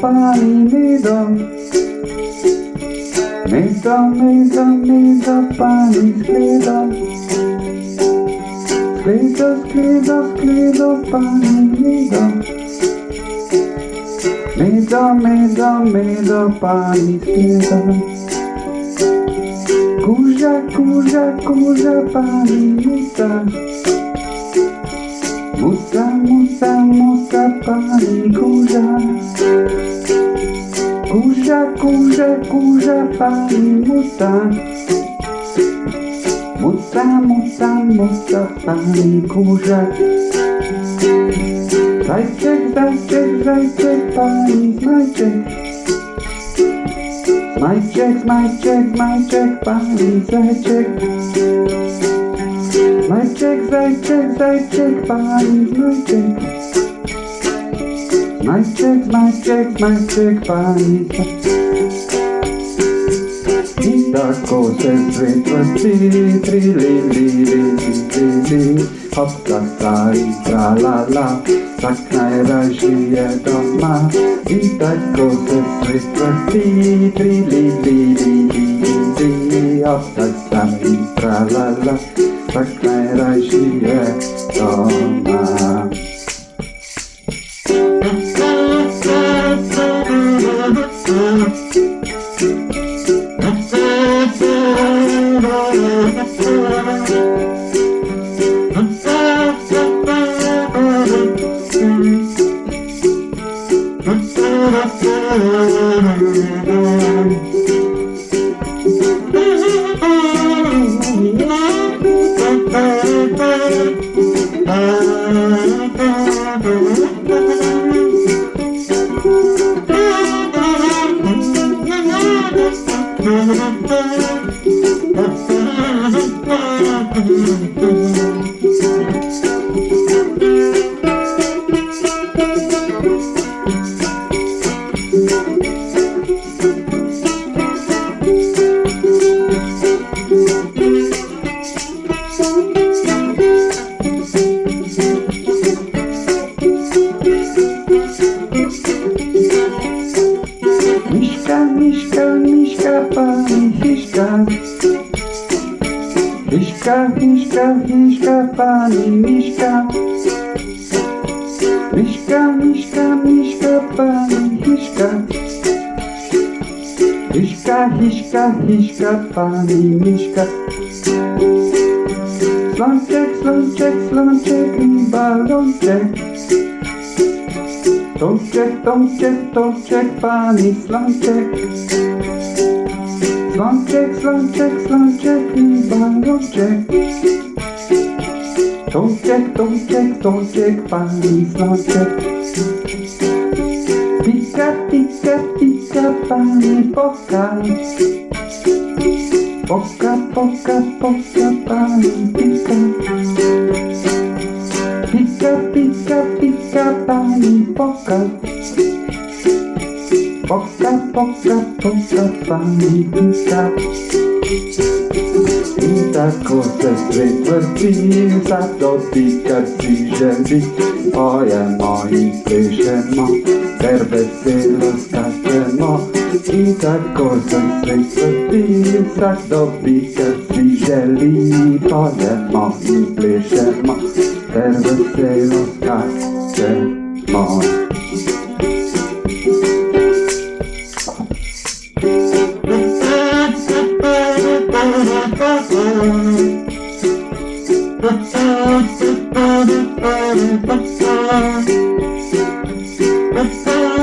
pani mi da Mi da, mi da, mi da pani sklida Sklida, sklida, sklida pani mi da Mi da, mi da, mi da pani sklida Kurza, kurza, kurza pani muta Muta, muta, muta pani kurza Kurza, kurza, kurza pani muta Muta, muta, muta pani kurza Zajczek, zajczek, zajczek pani znajczek Majczek, majczek, majczek, pani zajczek Majczek, zajczek, zajczek, pani znajczek Majczek, majczek, majczek, pani zajczek I tak kose zwykłe tri, tri, li, li, li, li, li, li Hop, ta, ta i tra, la, la. Tak najraźniej doma I tak kose zwykłe tri, tri, li, li, li, li, li Hop, ta, ta i tra, la, la Tak najraźniej doma Miśka, Hiszka, hiszka, hiszka, pani miśka. Miśka, miśka, miśka, pani hiszka Hiszka, hiszka, hiszka, pani miśka. Slączek, slączek, slączek i balonczek Tomczek, tomczek, tomczek, pani slączek Slączek, slączek, slączek i balonczek Tomczek, tomczek, tomczek, pani slączek Pika, pika, pika, pani poka. Poka, poka, poka, pani pika. Pika, pika, pika, pani poka Poka, poka, poka, pani pika I tako se zwykłe dni Zatopika ci ziemi Oje moi pyszemo Serwesylo skaczemo I tako se zwykłe dni Zatopika ci ziemi Oje moi pyszemo Serwesylo skaczemo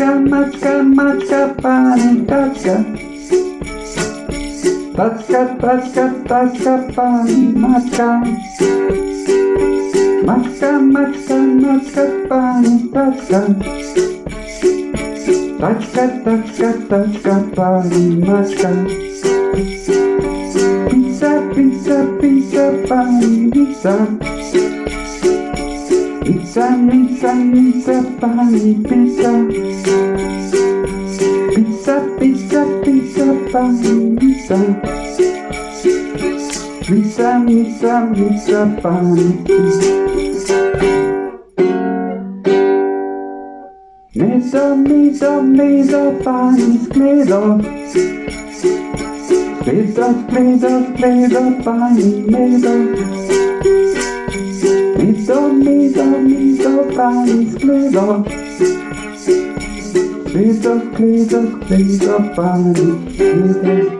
Maczka, maczka, pani taczka. Taczka, taczka, taczka, pani maczka. Maczka, maczka, maczka, pani taczka. Taczka, taczka, taczka, pani maczka. Pizza, pizza, pizza, pani pizza. Pizza, pizza, pizza, pani pizza. Pizza, pizza, pizza, pani pizza. Pizza, pizza, pizza, pani pizza. Mezzo, mezzo, mezzo, pani skledo. Skledo, skledo, skledo, pani mezzo. Mezzo, mezzo, mezzo, pani skledo. Skledo, skledo, skledo, pani skledo.